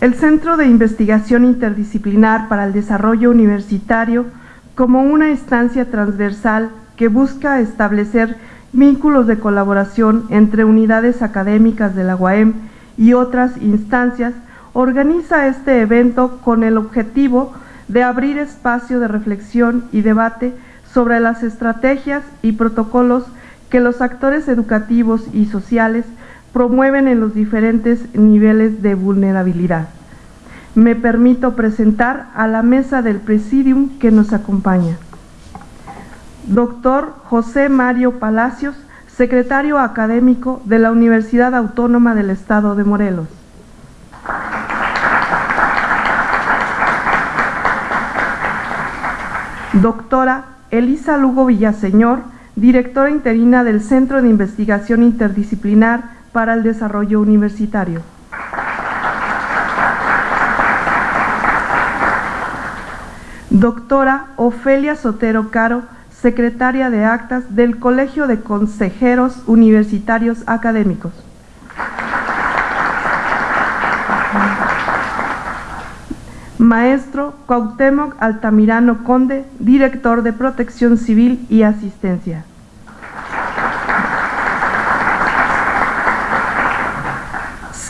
El Centro de Investigación Interdisciplinar para el Desarrollo Universitario como una instancia transversal que busca establecer vínculos de colaboración entre unidades académicas de la UAM y otras instancias, organiza este evento con el objetivo de abrir espacio de reflexión y debate sobre las estrategias y protocolos que los actores educativos y sociales promueven en los diferentes niveles de vulnerabilidad. Me permito presentar a la mesa del presidium que nos acompaña. Doctor José Mario Palacios, secretario académico de la Universidad Autónoma del Estado de Morelos. Doctora Elisa Lugo Villaseñor, directora interina del Centro de Investigación Interdisciplinar para el Desarrollo Universitario. Doctora Ofelia Sotero Caro, secretaria de actas del Colegio de Consejeros Universitarios Académicos. Maestro Cuauhtémoc Altamirano Conde, director de Protección Civil y Asistencia.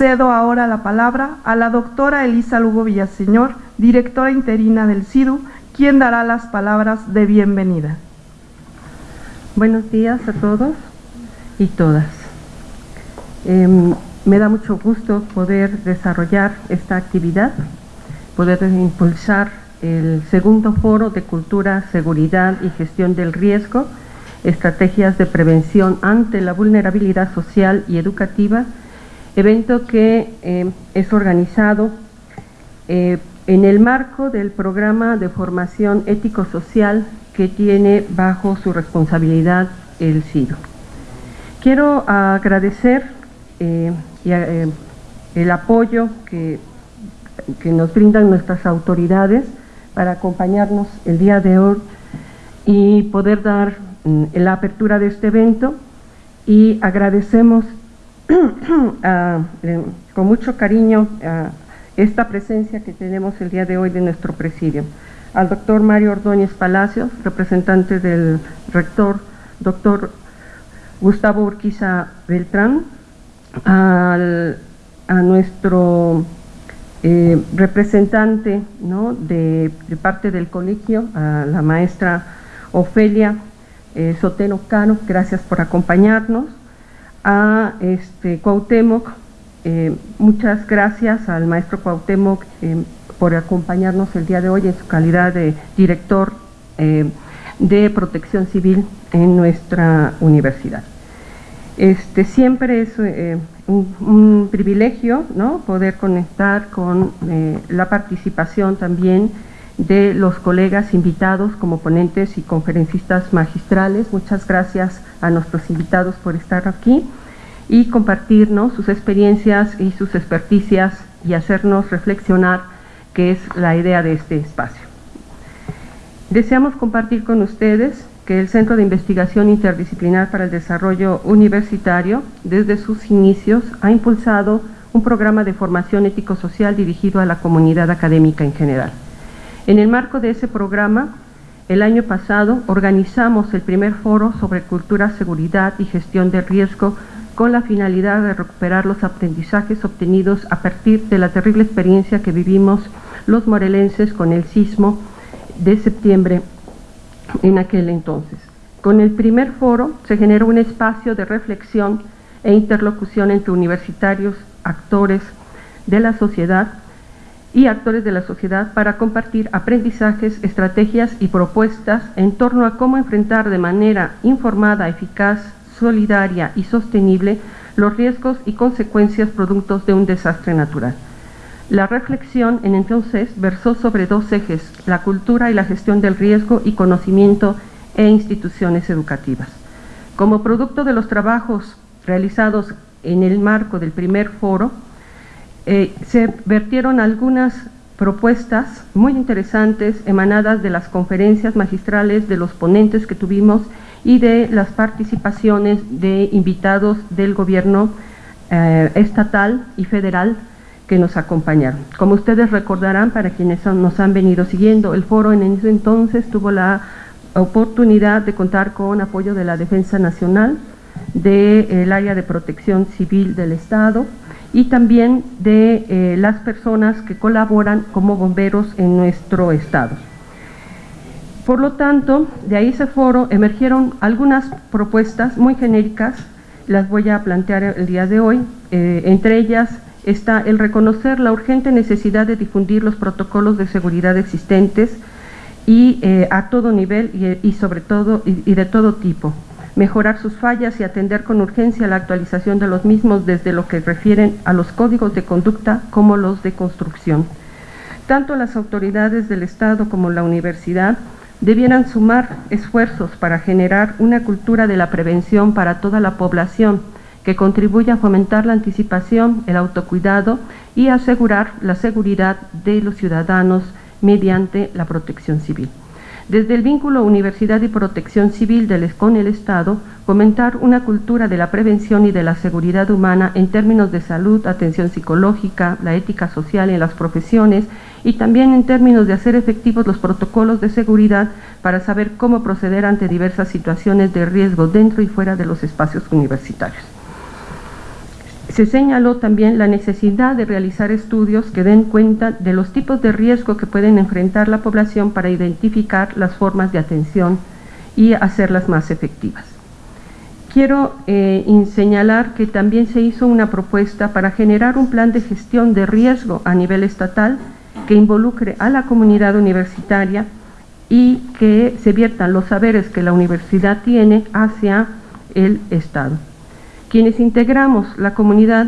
Cedo ahora la palabra a la doctora Elisa Lugo Villaseñor, directora interina del CIDU, quien dará las palabras de bienvenida. Buenos días a todos y todas. Em, me da mucho gusto poder desarrollar esta actividad, poder impulsar el segundo foro de cultura, seguridad y gestión del riesgo, estrategias de prevención ante la vulnerabilidad social y educativa evento que eh, es organizado eh, en el marco del programa de formación ético-social que tiene bajo su responsabilidad el CIDO. Quiero agradecer eh, el apoyo que, que nos brindan nuestras autoridades para acompañarnos el día de hoy y poder dar mm, la apertura de este evento y agradecemos Eh, con mucho cariño esta presencia que tenemos el día de hoy de nuestro presidio. Al doctor Mario Ordóñez Palacios, representante del rector, doctor Gustavo Urquiza Beltrán, a nuestro eh, representante de, parte del colegio, a la maestra Ofelia eh, Soteno Cano, gracias por acompañarnos, a este, Cuauhtémoc, eh, muchas gracias al maestro Cuauhtémoc eh, por acompañarnos el día de hoy en su calidad de director eh, de protección civil en nuestra universidad. Este, siempre es un, un, privilegio ¿no? poder conectar con la participación también de los colegas invitados como ponentes y conferencistas magistrales. Muchas gracias a nuestros invitados por estar aquí y compartirnos sus experiencias y sus experticias y hacernos reflexionar, que es la idea de este espacio. Deseamos compartir con ustedes que el Centro de Investigación Interdisciplinar para el Desarrollo Universitario, desde sus inicios, ha impulsado un programa de formación ético-social dirigido a la comunidad académica en general. En el marco de ese programa, el año pasado organizamos el primer foro sobre cultura, seguridad y gestión de riesgo con la finalidad de recuperar los aprendizajes obtenidos a partir de la terrible experiencia que vivimos los morelenses con el sismo de septiembre en aquel entonces. Con el primer foro se generó un espacio de reflexión e interlocución entre universitarios, actores de la sociedad, y actores de la sociedad para compartir aprendizajes, estrategias y propuestas en torno a cómo enfrentar de manera informada, eficaz, solidaria y sostenible los riesgos y consecuencias productos de un desastre natural. La reflexión en entonces versó sobre dos ejes, la cultura y la gestión del riesgo y conocimiento e instituciones educativas. Como producto de los trabajos realizados en el marco del primer foro, eh, se vertieron algunas propuestas muy interesantes emanadas de las conferencias magistrales de los ponentes que tuvimos y de las participaciones de invitados del gobierno eh, estatal y federal que nos acompañaron. Como ustedes recordarán, para quienes nos han venido siguiendo, el foro en ese entonces tuvo la oportunidad de contar con apoyo de la Defensa Nacional, del área de protección civil del Estado y también de eh, las personas que colaboran como bomberos en nuestro Estado. Por lo tanto, de ahí ese foro emergieron algunas propuestas muy genéricas, las voy a plantear el día de hoy, eh, entre ellas está el reconocer la urgente necesidad de difundir los protocolos de seguridad existentes y eh, a todo nivel y, sobre todo y de todo tipo, mejorar sus fallas y atender con urgencia la actualización de los mismos desde lo que refieren a los códigos de conducta como los de construcción. Tanto las autoridades del Estado como la universidad debieran sumar esfuerzos para generar una cultura de la prevención para toda la población que contribuya a fomentar la anticipación, el autocuidado y asegurar la seguridad de los ciudadanos mediante la protección civil. Desde el vínculo Universidad y Protección Civil del, con el Estado, fomentar una cultura de la prevención y de la seguridad humana en términos de salud, atención psicológica, la ética social en las profesiones y también en términos de hacer efectivos los protocolos de seguridad para saber cómo proceder ante diversas situaciones de riesgo dentro y fuera de los espacios universitarios. Se señaló también la necesidad de realizar estudios que den cuenta de los tipos de riesgo que pueden enfrentar la población para identificar las formas de atención y hacerlas más efectivas. Quiero eh, señalar que también se hizo una propuesta para generar un plan de gestión de riesgo a nivel estatal que involucre a la comunidad universitaria y que se viertan los saberes que la universidad tiene hacia el Estado. Quienes integramos la comunidad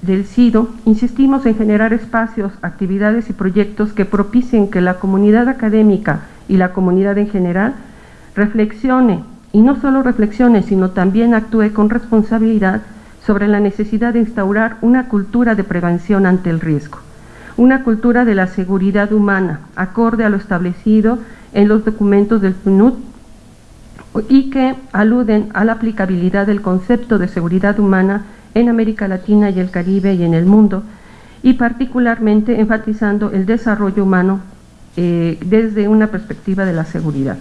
del SIDO, insistimos en generar espacios, actividades y proyectos que propicien que la comunidad académica y la comunidad en general reflexione, y no solo reflexione, sino también actúe con responsabilidad sobre la necesidad de instaurar una cultura de prevención ante el riesgo, una cultura de la seguridad humana, acorde a lo establecido en los documentos del PNUD y que aluden a la aplicabilidad del concepto de seguridad humana en América Latina y el Caribe y en el mundo, y particularmente enfatizando el desarrollo humano eh, desde una perspectiva de la seguridad.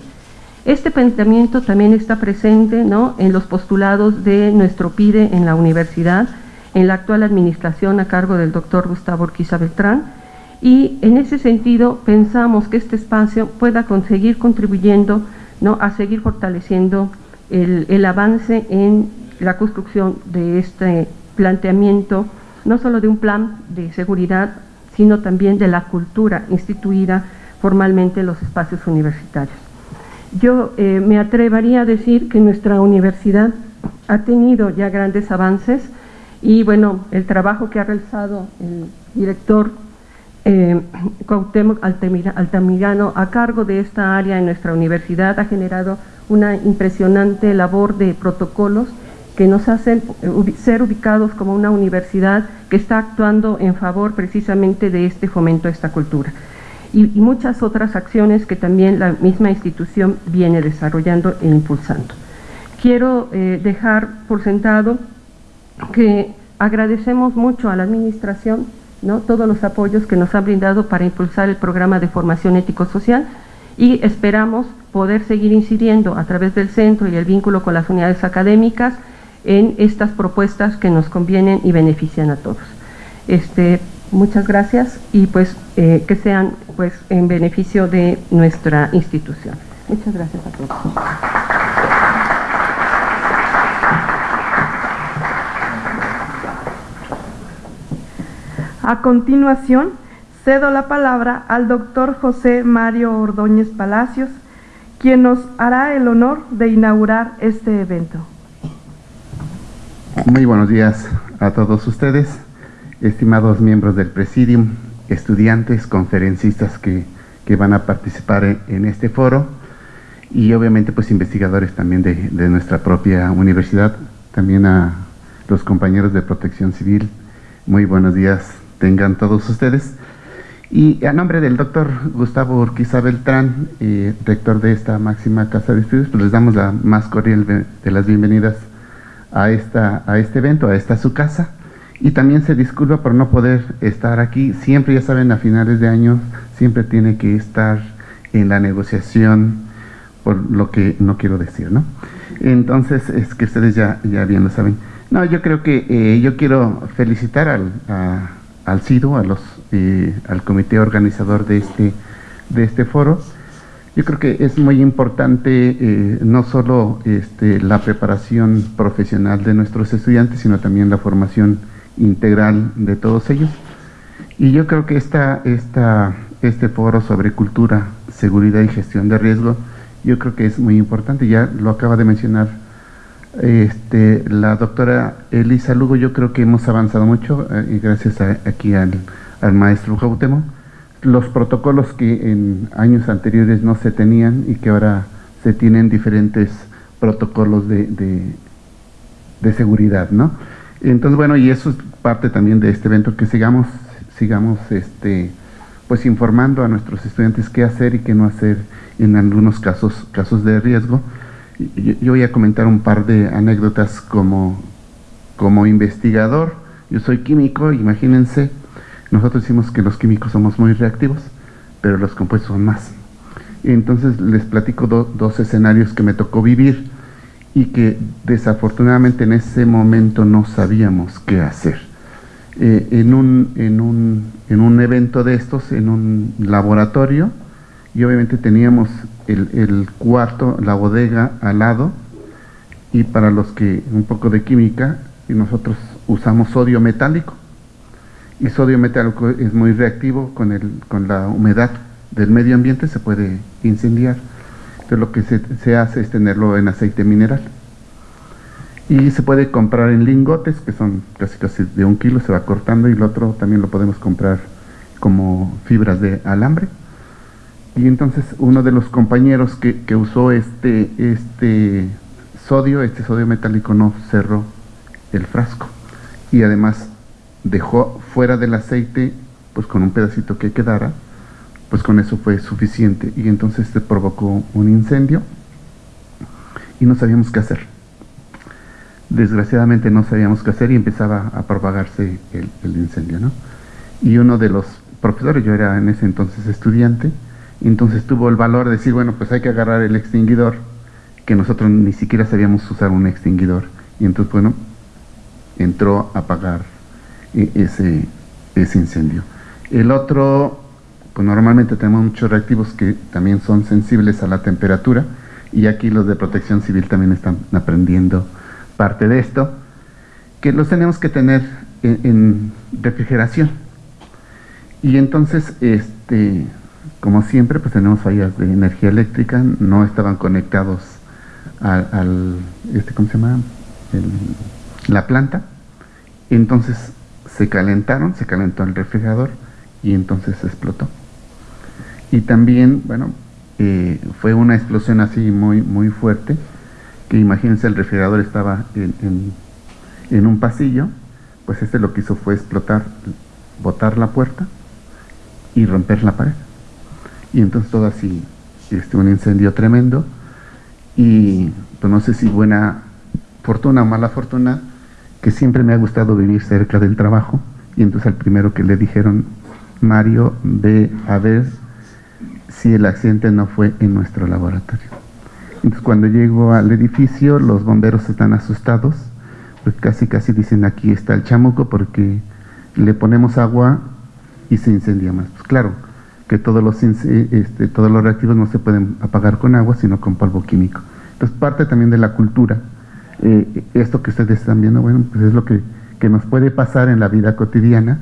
Este pensamiento también está presente ¿no? en los postulados de nuestro PIDE en la universidad, en la actual administración a cargo del doctor Gustavo Urquiza Beltrán, y en ese sentido pensamos que este espacio pueda conseguir contribuyendo ¿no? a seguir fortaleciendo el, avance en la construcción de este planteamiento, no solo de un plan de seguridad, sino también de la cultura instituida formalmente en los espacios universitarios. Yo eh, me atrevería a decir que nuestra universidad ha tenido ya grandes avances y bueno, el trabajo que ha realizado el director eh, Altamirano a cargo de esta área en nuestra universidad ha generado una impresionante labor de protocolos que nos hacen eh, ser ubicados como una universidad que está actuando en favor precisamente de este fomento a esta cultura. Y, muchas otras acciones que también la misma institución viene desarrollando e impulsando. Quiero eh, dejar por sentado que agradecemos mucho a la administración todos los apoyos que nos han brindado para impulsar el programa de formación ético-social y esperamos poder seguir incidiendo a través del centro y el vínculo con las unidades académicas en estas propuestas que nos convienen y benefician a todos. Este, muchas gracias y pues eh, que sean pues en beneficio de nuestra institución. Muchas gracias a todos. A continuación, cedo la palabra al doctor José Mario Ordóñez Palacios, quien nos hará el honor de inaugurar este evento. Muy buenos días a todos ustedes, estimados miembros del Presidium, estudiantes, conferencistas que, van a participar en, este foro y obviamente pues investigadores también de, de nuestra propia universidad, también a los compañeros de protección civil. Muy buenos días tengan todos ustedes. Y a nombre del doctor Gustavo Urquiza Beltrán, eh, rector de esta máxima casa de estudios, pues les damos la más cordial de las bienvenidas a, esta, a este evento, a esta su casa. Y también se disculpa por no poder estar aquí. Siempre, ya saben, a finales de año siempre tiene que estar en la negociación por lo que no quiero decir, ¿no? Entonces, es que ustedes ya, ya bien lo saben. No, yo creo que eh, yo quiero felicitar al, al CIDO, a los, eh, al comité organizador de este, de este foro. Yo creo que es muy importante eh, no solo este, la preparación profesional de nuestros estudiantes, sino también la formación integral de todos ellos. Y yo creo que esta, esta, este foro sobre cultura, seguridad y gestión de riesgo, yo creo que es muy importante, ya lo acaba de mencionar este, la doctora Elisa Lugo, yo creo que hemos avanzado mucho, eh, gracias aquí al, al maestro Gautemo, los protocolos que en años anteriores no se tenían y que ahora se tienen diferentes protocolos de, de, de seguridad, ¿no? Entonces, bueno, y eso es parte también de este evento, que sigamos, sigamos este, pues informando a nuestros estudiantes qué hacer y qué no hacer en algunos casos, casos de riesgo. Yo, voy a comentar un par de anécdotas como, como investigador. Yo soy químico, imagínense, nosotros decimos que los químicos somos muy reactivos, pero los compuestos son más. Entonces les platico do, dos escenarios que me tocó vivir y que desafortunadamente en ese momento no sabíamos qué hacer. Eh, en, un, en, un, en, un, evento de estos, en un laboratorio, y obviamente teníamos el, el, cuarto, la bodega al lado, y para los que un poco de química, y nosotros usamos sodio metálico, y sodio metálico es muy reactivo con, el, con la humedad del medio ambiente, se puede incendiar. Entonces lo que se, se, hace es tenerlo en aceite mineral. Y se puede comprar en lingotes, que son casi casi de un kilo, se va cortando, y el otro también lo podemos comprar como fibras de alambre. Y entonces uno de los compañeros que, que usó este, este sodio, este sodio metálico, no cerró el frasco. Y además dejó fuera del aceite, pues con un pedacito que quedara, pues con eso fue suficiente. Y entonces se provocó un incendio y no sabíamos qué hacer. Desgraciadamente no sabíamos qué hacer y empezaba a propagarse el, el incendio, ¿no? Y uno de los profesores, yo era en ese entonces estudiante, entonces tuvo el valor de decir, bueno, pues hay que agarrar el extinguidor, que nosotros ni siquiera sabíamos usar un extinguidor. Y entonces, bueno, entró a apagar ese, ese incendio. El otro, pues normalmente tenemos muchos reactivos que también son sensibles a la temperatura y aquí los de protección civil también están aprendiendo parte de esto, que los tenemos que tener en, en refrigeración. Y entonces, este, como siempre, pues tenemos fallas de energía eléctrica, no estaban conectados al, este, ¿cómo se llama? La planta. Entonces se calentaron, se calentó el refrigerador y entonces explotó. Y también, bueno, eh, fue una explosión así muy, muy fuerte, que imagínense el refrigerador estaba en, en un pasillo, pues este lo que hizo fue explotar, botar la puerta y romper la pared. Y entonces todo así, este, un incendio tremendo, y pues no sé si buena fortuna o mala fortuna, que siempre me ha gustado vivir cerca del trabajo y entonces al primero que le dijeron, Mario, ve a ver si el accidente no fue en nuestro laboratorio. Entonces cuando llego al edificio los bomberos están asustados, pues casi casi dicen aquí está el chamuco porque le ponemos agua y se incendia más. Pues claro, que todos los, este, todos los reactivos no se pueden apagar con agua, sino con polvo químico. Entonces parte también de la cultura eh, esto que ustedes están viendo, bueno, pues es lo que, que, nos puede pasar en la vida cotidiana.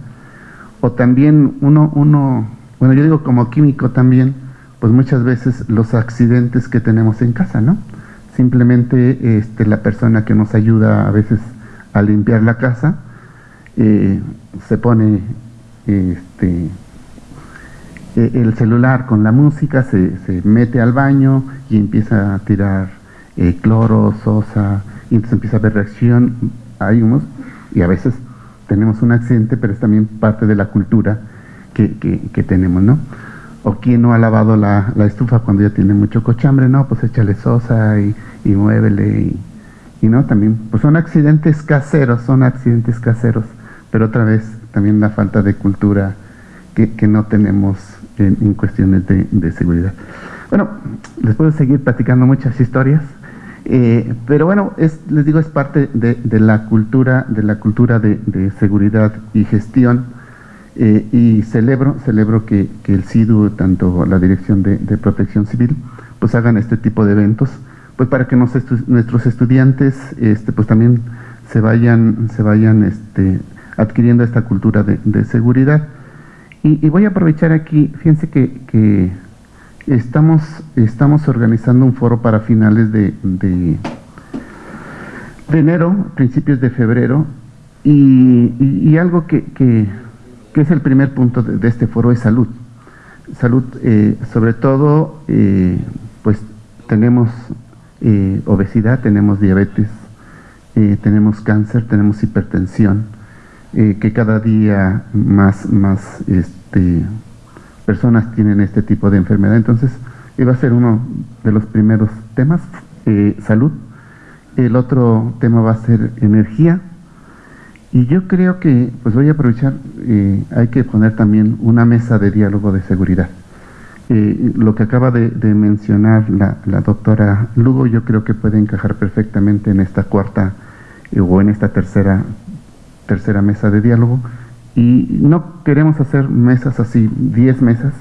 O también uno, uno, bueno, yo digo como químico también, pues muchas veces los accidentes que tenemos en casa, ¿no? Simplemente este, la persona que nos ayuda a veces a limpiar la casa eh, se pone este, e, el celular con la música, se, se, mete al baño y empieza a tirar eh, cloro, sosa, y entonces empieza a haber reacción, hay humos, y a veces tenemos un accidente, pero es también parte de la cultura que, que, que tenemos, ¿no? O quien no ha lavado la, la, estufa cuando ya tiene mucho cochambre, no, pues échale sosa y, y muévele, y, y, no, también, pues son accidentes caseros, son accidentes caseros, pero otra vez también la falta de cultura que, no tenemos en, cuestiones de, seguridad. Bueno, les puedo seguir platicando muchas historias, eh, pero bueno, es, les digo, es parte de, la cultura, de la cultura de, seguridad y gestión, eh, y celebro, celebro que, el CIDU, tanto la Dirección de, Protección Civil, pues hagan este tipo de eventos, pues para que nuestros estudiantes este, pues también se vayan, se vayan este, adquiriendo esta cultura de, seguridad. Y, voy a aprovechar aquí, fíjense que, estamos, estamos organizando un foro para finales de, de, enero, principios de febrero, y, algo que, que, es el primer punto de, este foro es salud. Salud, eh, sobre todo, eh, pues tenemos eh, obesidad, tenemos diabetes, tenemos cáncer, tenemos hipertensión, eh, que cada día más, más este, personas tienen este tipo de enfermedad. Entonces, iba a ser uno de los primeros temas, eh, salud. El otro tema va a ser energía. Y yo creo que, pues voy a aprovechar, eh, hay que poner también una mesa de diálogo de seguridad. lo que acaba de, mencionar la, doctora Lugo, yo creo que puede encajar perfectamente en esta cuarta o en esta tercera tercera mesa de diálogo y no queremos hacer mesas así, 10 mesas,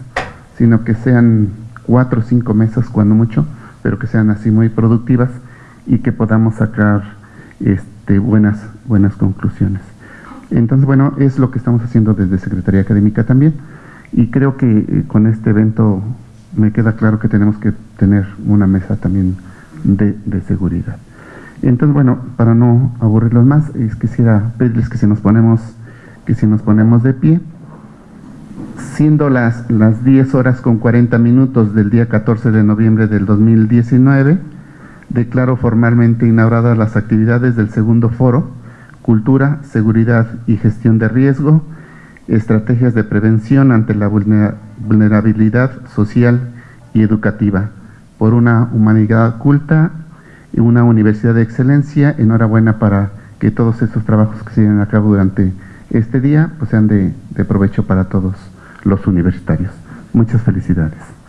sino que sean cuatro o cinco mesas cuando mucho, pero que sean así muy productivas y que podamos sacar este, buenas, buenas conclusiones. Entonces, bueno, es lo que estamos haciendo desde Secretaría Académica también y creo que eh, con este evento me queda claro que tenemos que tener una mesa también de, de seguridad. Entonces, bueno, para no aburrirlos más, quisiera pedirles que si nos ponemos, que si nos ponemos de pie, siendo las, las 10 horas con 40 minutos del día 14 de noviembre del 2019, declaro formalmente inauguradas las actividades del segundo foro, Cultura, Seguridad y Gestión de Riesgo, Estrategias de Prevención ante la Vulnerabilidad Social y Educativa, por una humanidad culta una universidad de excelencia. Enhorabuena para que todos estos trabajos que se lleven a cabo durante este día pues sean de, de provecho para todos los universitarios. Muchas felicidades.